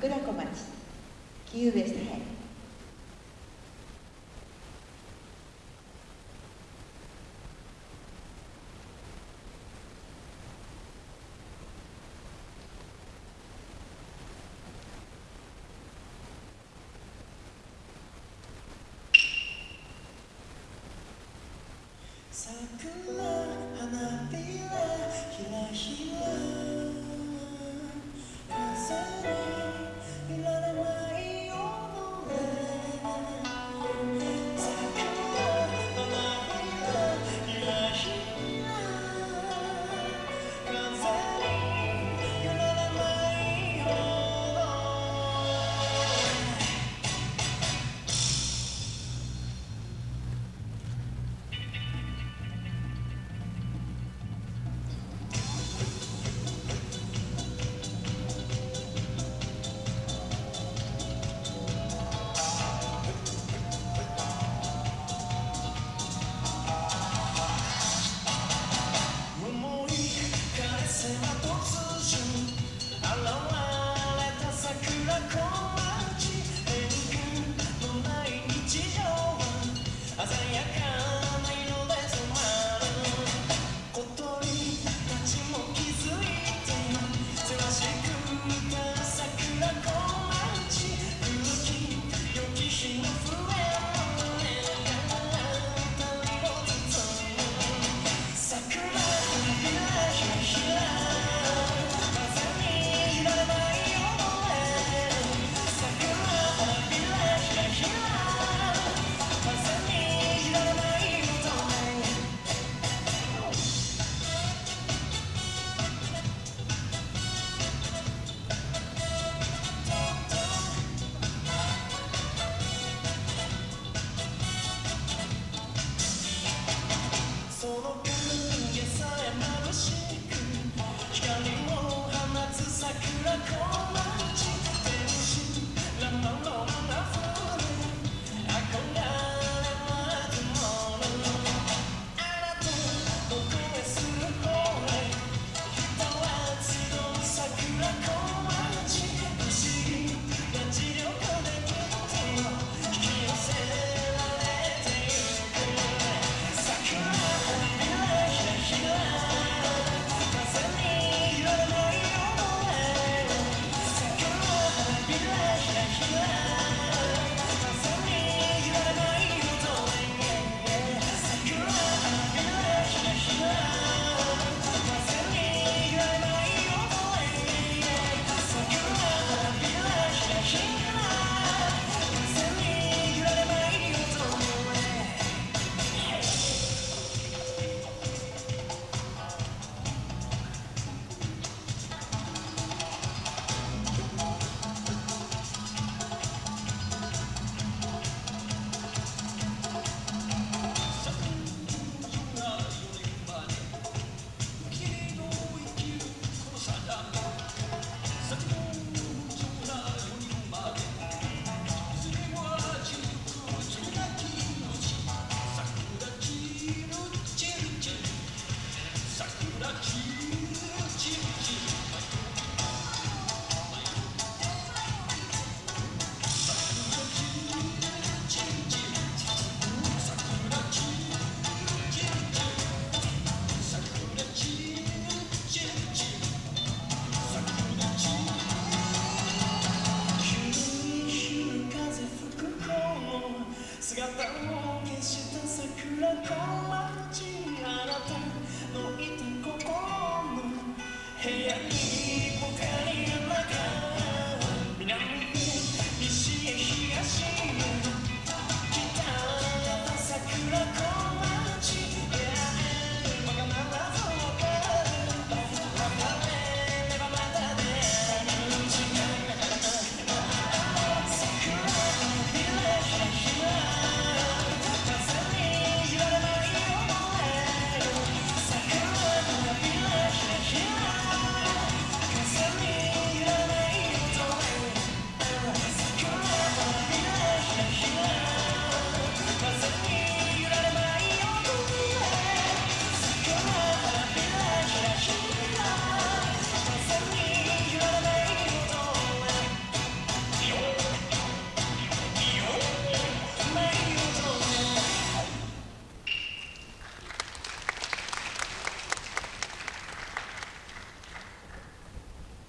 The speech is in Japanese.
桜小町木上さえ桜花びらひらひら。sono 消した桜が待ちあなたのいた心の部屋に。